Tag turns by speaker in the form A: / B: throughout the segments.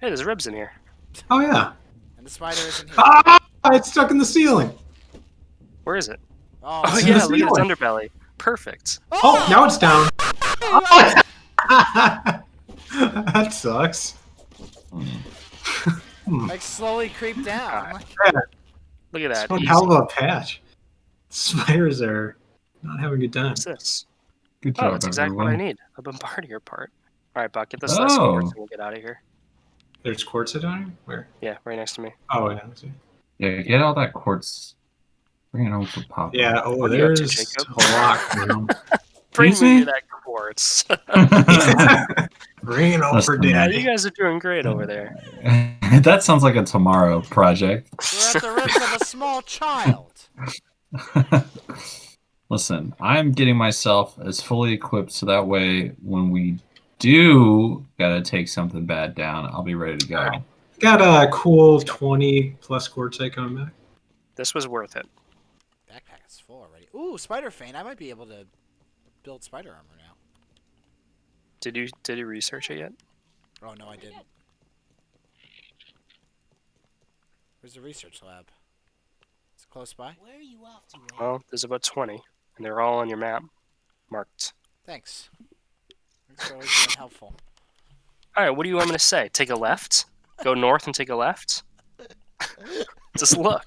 A: Hey, there's ribs in here.
B: Oh yeah.
C: And the spider is in here.
B: Ah! It's stuck in the ceiling.
A: Where is it?
C: Oh,
A: Oh,
B: It's in
A: yeah,
B: the
A: look at its underbelly. Perfect.
B: Oh, now it's down. that sucks.
C: Like slowly creep down.
A: Alright. Look at
B: it's
A: that.
B: one
A: Easy.
B: hell of a patch. Spiders are not having a good time.
A: What's this?
D: Good job, Oh,
A: that's exactly what I need. A bombardier part. All right, Buck, get this last
D: Oh.
A: quartz and we'll get out of here.
B: There's quartz down here? Where?
A: Yeah, right next to me.
B: Oh yeah. I see.
D: Yeah, get all that quartz. Bring it over for Pop.
B: Yeah, oh
A: What are you up to,
B: there's a lot. you know.
A: Bring
D: Excuse
A: me
D: me?
A: that quartz.
B: Bring it over,
D: Listen,
A: yeah, you guys are doing great over there.
D: that sounds like a tomorrow project.
C: We're at the risk of a small child.
D: Listen, I'm getting myself as fully equipped so that way when we do gotta take something bad down, I'll be ready to go.
B: Alright. Got a cool 20 plus quartzite coming back.
A: This was worth it.
C: Backpack is full already. Ooh, spider fang. I might be able to build spider armor now.
A: Did you did you research it yet?
C: Oh no, I didn't. Where's the research lab? It's close by.
E: Where are you off to, Ray?
A: Well, there's about 20, and they're all on your map, marked.
C: Thanks. Thanks for always being helpful.
A: All right, what do you want me to say? Take a left? Go north and take a left? Just look.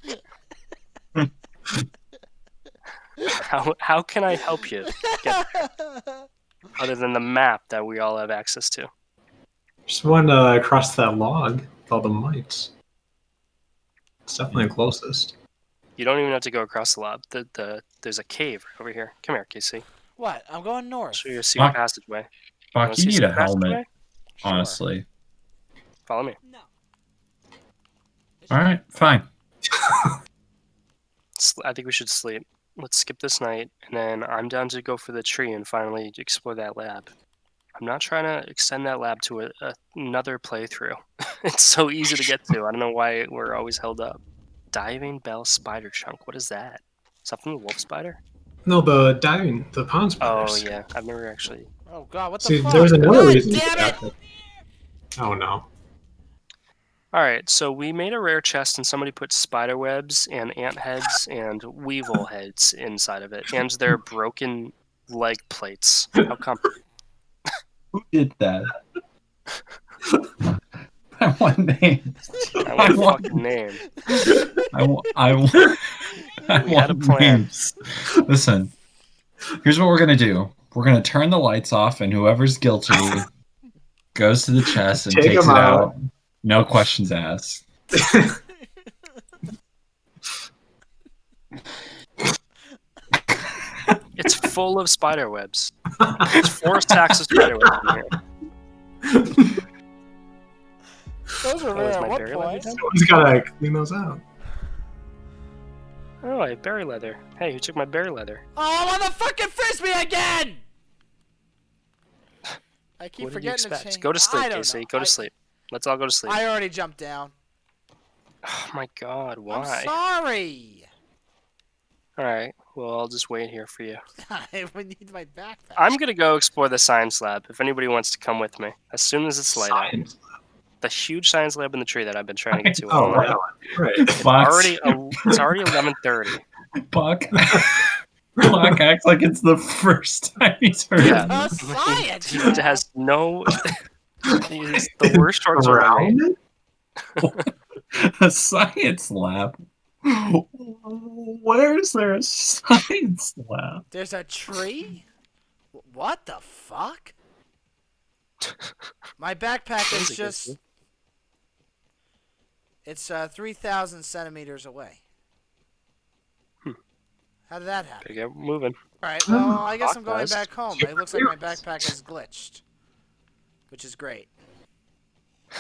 A: How, how can I help you get other than the map that we all have access to?
B: Just one uh, across that log with all the mites. It's definitely the closest.
A: You don't even have to go across the log. The, the, there's a cave over here. Come here, Casey.
C: what? I'm going north.
A: show you a secret passageway. Wanna
D: Fuck,
A: see
D: you need a helmet.
C: Sure.
D: honestly.
A: Follow me.
E: No.
D: Alright, fine.
A: I think we should sleep. Let's skip this night, and then I'm down to go for the tree and finally explore that lab. I'm not trying to extend that lab to a, a, another playthrough. it's so easy to get to. I don't know why we're always held up. Diving bell spider chunk. What is that? Something the wolf spider?
B: No, the diving, the pond
A: spider.
B: Oh
A: yeah, I've never actually.
C: Oh god, what the
B: See,
C: fuck?
B: there was another
C: God
B: reason.
C: damn it!
B: Oh no.
A: All right, so we made a rare chest, and somebody put spider webs and ant heads and weevil heads inside of it, and their broken leg plates. How come?
D: Who did that? I want names.
A: I want a fucking name.
D: I want. I want. I
A: We had a
D: want
A: plan.
D: names. Listen, here's what we're gonna do. We're gonna turn the lights off, and whoever's guilty goes to the chest and
B: Take
D: takes
B: 'em
D: it
B: out.
D: out. No questions asked.
A: It's full of spider webs. There's four stacks of spider webs in here.
C: Those were
A: Oh,
C: rare at
A: my
C: one
A: berry
C: point.
A: leather done?
B: Someone's gotta clean those out.
A: Oh, I have berry leather. Hey, who took my berry leather?
C: Oh, I'm on the fucking frisbee again! I keep
A: what did you
C: forgetting
A: expect?
C: to change.
A: Go to sleep, Casey.
C: know.
A: Go
C: I-
A: to sleep. Let's all go to sleep.
C: I already jumped down.
A: Oh my god,
C: I'm
A: why?
C: sorry.
A: Alright, well, I'll just wait here for you.
C: I would need my backpack.
A: I'm gonna go explore the science lab if anybody wants to come with me. As soon as it's light out. The huge science lab in the tree that I've been trying to get to
B: Oh, right. right.
A: It's
D: Box.
A: already, el- it's already 11.30.
D: Buck. Buck acts like it's the first time he's heard
A: Yeah.
D: It.
C: science.
A: He has no... He's the worst shorts around.
B: Around
D: a science lab. Where is there a science lab?
C: There's a tree? What the fuck? My backpack is just.
A: it's-
C: It's uh, 3,000 centimeters away. How did that happen?
A: Gotta moving.
C: Alright, well, I guess I'm going back home. It looks like my backpack is glitched. Which is great.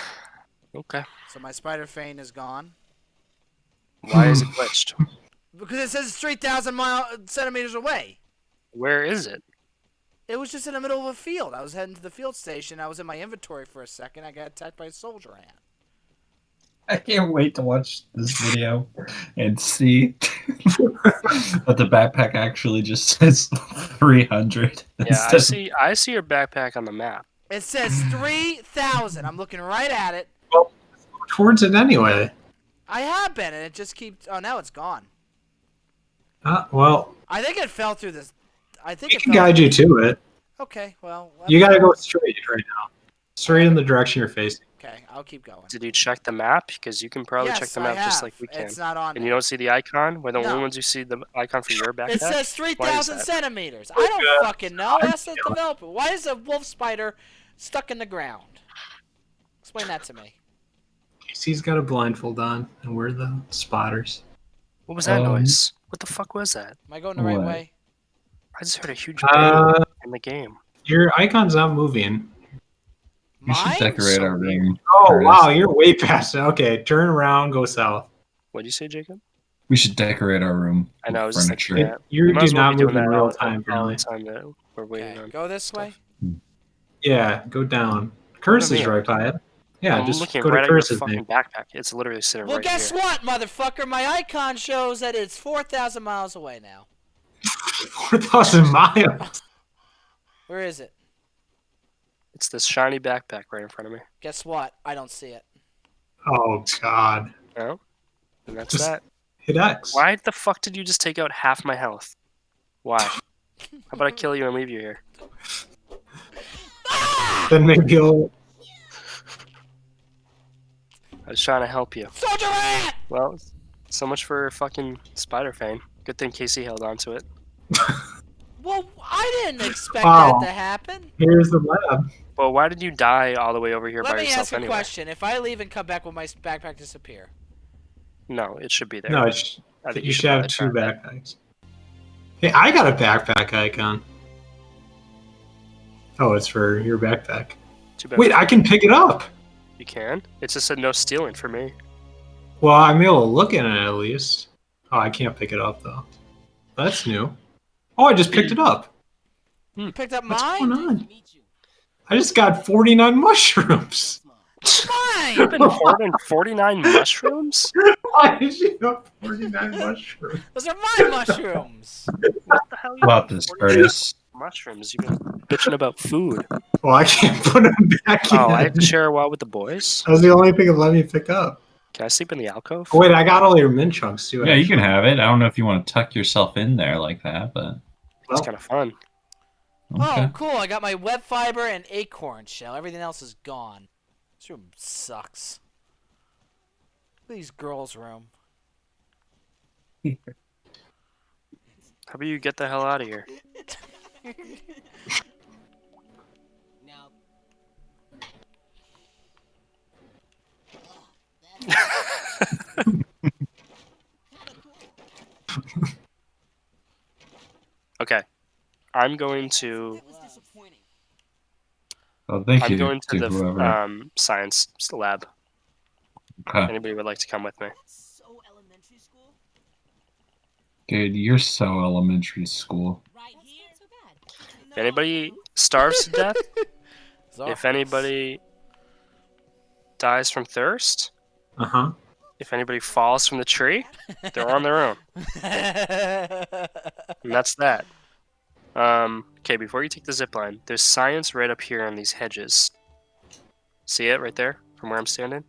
A: Okay.
C: So my spider fang is gone.
A: Why is it glitched?
C: Because it says it's 3,000 mile centimeters away.
A: Where is it?
C: It was just in the middle of a field. I was heading to the field station. I was in my inventory for a second. I got attacked by a soldier ant.
D: I can't wait to watch this video and see that the backpack actually just says 300.
A: Yeah, I see. I see your backpack on the map.
C: It says 3,000. I'm looking right at it.
B: Well, towards it anyway.
C: I have been, and it just keeps. Oh, now it's gone.
B: Uh, well,
C: I think it fell through this. I think
B: we
C: it
B: can
C: fell.
B: guide you to it.
C: Okay, well.
B: You gotta go straight right now. Straight in the direction you're facing.
C: Okay, I'll keep going.
A: Did you check the map? Because you can probably
C: yes,
A: check the
C: I
A: map just like we can.
C: It's not on.
A: And
C: there.
A: you don't see the icon? We're the
C: No.
A: only ones who see the icon for your backpack?
C: It says 3,000 centimeters. I don't fucking know. Ask the developer. Why is a wolf spider stuck in the ground? Explain that to me.
B: Casey's got a blindfold on, and we're the spotters.
A: What was that
D: Um,
A: noise? What the fuck was that?
C: Am I going the right way?
A: I just heard a huge bang
B: Uh,
A: in the game.
B: your icon's not moving.
D: We should
C: Mine?
D: decorate
A: So
D: our room.
B: Oh
D: Curtis.
B: wow, you're way past it. Okay, turn around, go south.
A: What'd you say, Jacob?
D: We should decorate our room.
A: I know, I
D: with
A: was just thinking that.
B: You
A: We might
B: do not
A: be
B: move in real
A: all-
B: time,
A: all
B: apparently.
A: the time that we're waiting
C: Okay,
A: on.
C: go this way.
B: Yeah, go down. Curse is right by it. Yeah,
A: I'm
B: just
A: looking
B: go
A: right
B: to
A: at your
B: Curse's
A: fucking
B: name.
A: backpack. It's literally sitting
C: Well,
A: right
C: guess
A: here.
C: what, motherfucker? My icon shows that it's 4,000 miles away now.
B: Four thousand miles.
C: Where is it?
A: It's this shiny backpack right in front of me.
C: Guess what? I don't see it.
B: Oh god.
A: No? And that's
B: Just-
A: that.
B: Hit X.
A: Why the fuck did you just take out half my health? Why? How about I kill you and leave you here?
B: Then maybe you'll.
A: I was trying to help you.
C: Soldier rat!
A: Well, so much for fucking Spider Fang. Good thing Casey held on to it.
C: Well, I didn't expect
B: Wow.
C: that to happen.
B: Here's the lab.
A: Well, why did you die all the way over here
C: Let
A: by
C: me
A: yourself
C: ask a question. If I leave and come back, will my backpack disappear?
A: No, it should be there.
B: No, it's,
A: I think
B: you should have two
A: try
B: backpacks. Hey, I got a backpack icon. Oh, it's for your backpack.
A: Too bad.
B: Wait, I can pick it up.
A: You can? It just said no stealing for me.
B: Well, I'm able to look at it at least. Oh, I can't pick it up though. That's new. Oh, I just picked it up. Hmm.
C: You picked up
B: What's
C: mine?
B: going on? I just got 49 mushrooms.
C: Mine!
A: Been hoarding 49 mushrooms?
B: Why did you have 49 mushrooms?
C: Those are my mushrooms.
A: What the hell? you
D: About this, Curtis.
A: Mushrooms. You've been bitching about food.
B: Well, I can't put them back in.
A: Oh, I have to share a wall with the boys?
B: That was the only thing that let me pick up.
A: Can I sleep in the alcove?
B: Oh, wait, I got all your mint chunks too.
D: Yeah, you can have it. I don't know if you want to tuck yourself in there like that, but
A: It's
B: Well,
A: kind of fun.
D: Oh, okay.
C: Oh, cool. I got my web fiber and acorn shell. Everything else is gone. This room sucks. Look at these girls' room.
A: How about you get the hell out of here?
E: Now,
A: Okay. I'm going to.
E: that was disappointing.
D: Well, thank
A: I'm going to the um, science lab.
D: Okay.
A: Anybody would like to come with me?
E: Elementary school.
D: Dude, you're so elementary school.
E: Right here. Not so bad.
A: If anybody starves to death, if anybody dies from thirst,
B: Uh huh.
A: if anybody falls from the tree, they're on their own. And that's that. Um, okay, before you take the zip line, there's science right up here on these hedges. See it right there from where I'm standing?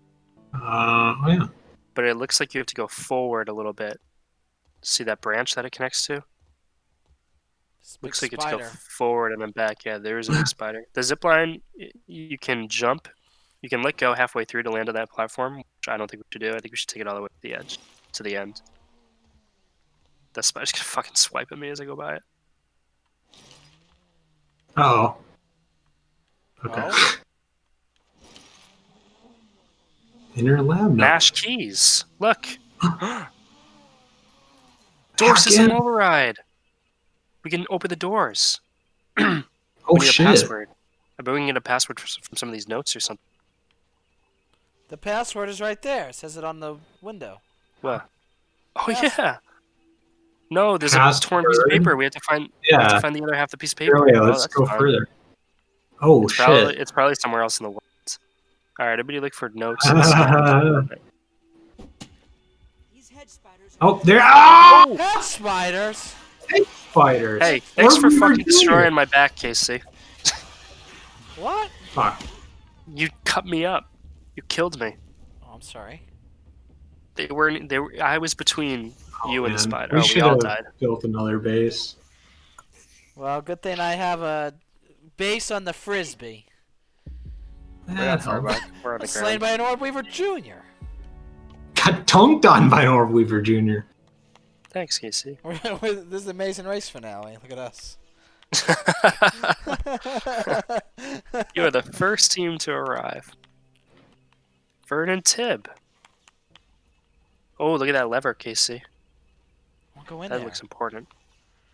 B: Uh, oh, yeah.
A: But it looks like you have to go forward a little bit. See that branch that it connects to?
C: Big
A: Looks like you
C: spider.
A: have to go forward and then back. Yeah, there is a big spider. The zip line, you can jump. You can let go halfway through to land on that platform, which I don't think we should do. I think we should take it all the way to the edge, to the end. That spider's gonna fucking swipe at me as I go by it.
B: Oh. Okay.
C: Oh.
B: Inner lab.
A: Mash keys. Look.
B: Hack
A: Door system
B: in.
A: override. We can open the doors.
B: Oh
A: we need
B: shit.
A: a password. I bet we can get a password from some of these notes or something.
C: The password is right there. It says it on the window.
A: What? Oh
C: Pass-
A: yeah. No, there's a torn piece of paper. We have to find. We have
B: Yeah.
A: to find the other half of the piece of paper.
B: Here we.
A: Oh,
B: Let's
A: that's
B: go
A: fun.
B: further. Oh
A: It's
B: shit.
A: probably, it's probably somewhere else in the world. All right, everybody look for notes. and stuff.
E: These hedge spiders.
B: oh, there. Ah! Oh,
C: Head spiders.
B: spiders.
A: hey, thanks
B: What
A: for fucking destroying my back, Casey.
C: What?
B: Fuck.
A: You cut me up. You killed me.
C: Oh, I'm sorry.
A: They weren't. They were. I was between
B: Oh,
A: you and the
B: man.
A: spider.
B: We
A: oh, we
B: should
A: all
B: have
A: died.
B: built another base.
C: Well, good thing I have a base on the frisbee.
A: We're not far
B: hell.
A: back. We're on the
C: Slain by an Orb Weaver Jr.
B: Got dunked on by Orb Weaver Jr.
A: Thanks, Casey.
C: this is the Amazing Race finale. Look at us.
A: you are the first team to arrive. Vernon Tibb. Oh, look at that lever, Casey.
C: We'll go in
A: That
C: there.
A: looks important.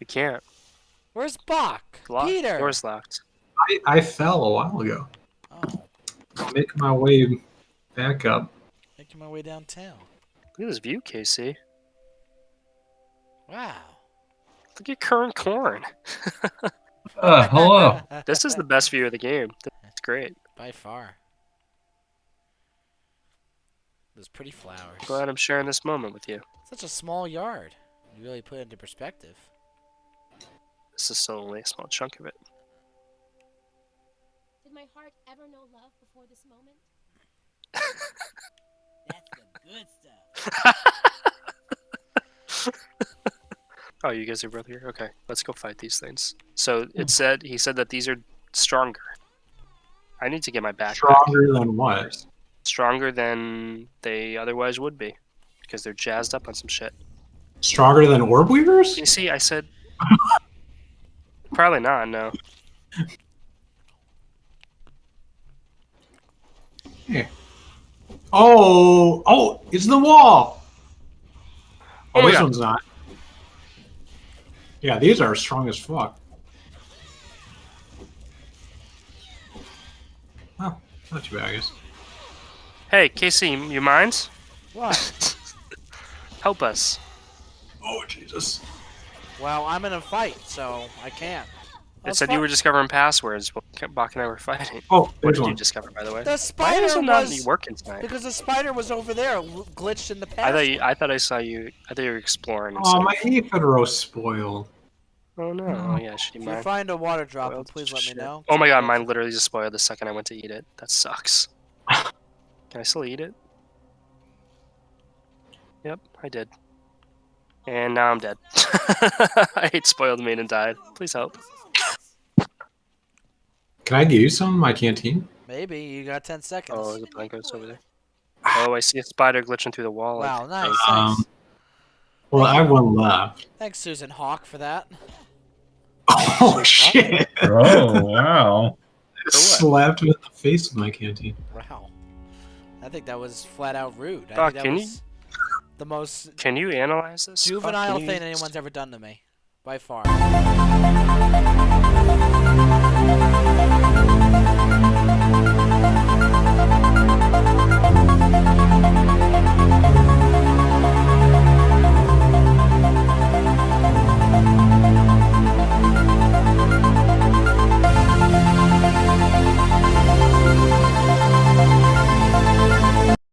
A: We can't.
C: Where's Bach?
A: Locked.
C: Peter.
A: Door's locked.
B: I, I fell a while ago.
C: Oh,
B: I'm making my way back up.
C: making my way downtown.
A: Look at this view, Casey.
C: Wow.
A: Look at current corn.
D: Uh, hello.
A: This is the best view of the game. That's great.
C: by far. Those pretty flowers.
A: Glad I'm sharing this moment with you.
C: Such a small yard. You really put it into perspective.
A: This is still only a small chunk of it.
F: Did my heart ever know love before this moment?
E: That's the good stuff.
A: Oh, you guys are both here? Okay, let's go fight these things. So it said, he said that these are stronger. I need to get my back.
B: Stronger than what?
A: Stronger than they otherwise would be. Because they're jazzed up on some shit.
B: Stronger than Orb Weavers?
A: You see, I said. Probably not, no.
B: Oh, oh, it's the wall.
A: Oh
B: Oh, this
A: God.
B: one's not. Yeah, these are strong as fuck. Oh, not too bad, I guess.
A: Hey, Casey, you mind?
C: What?
A: Help us.
B: Oh, Jesus.
C: well, I'm in a fight, so I can't.
A: It
C: Let's
A: said you were discovering passwords while Bach and I were fighting.
B: Oh,
A: What
B: there's
A: did you discover, by the way?
C: The
A: Why
C: spider
A: is it not
C: was
A: working tonight?
C: because the spider was over there, glitched in the past.
A: I thought you, I thought I saw you. I thought you were exploring.
B: Oh,
A: instead
B: my
A: of-
B: Aphidro spoiled.
A: Oh no! Oh yeah, should you
C: if you find a water drop,
A: Spoiled
C: please let me know.
A: Oh my god, mine literally just spoiled the second I went to eat it. That sucks. Can I still eat it? Yep, I did. And now I'm dead. I ate spoiled meat and died. Please help.
B: Can I give you some in my canteen?
C: Maybe you got ten seconds.
A: Oh, the blanket's over there. Oh, I see a spider glitching through the wall. I
C: wow,
A: think.
C: nice.
B: Um. Well, I have one left.
C: Thanks, Susan Hawk, for that.
B: Oh, shit.
D: Oh, wow.
B: Slapped me in the face with my canteen.
C: Wow. I think that was flat out rude. I
A: Doc,
C: think that
A: can you-
C: was the most.
A: Can you analyze this?
C: Juvenile thing anyone's ever done to me, by far.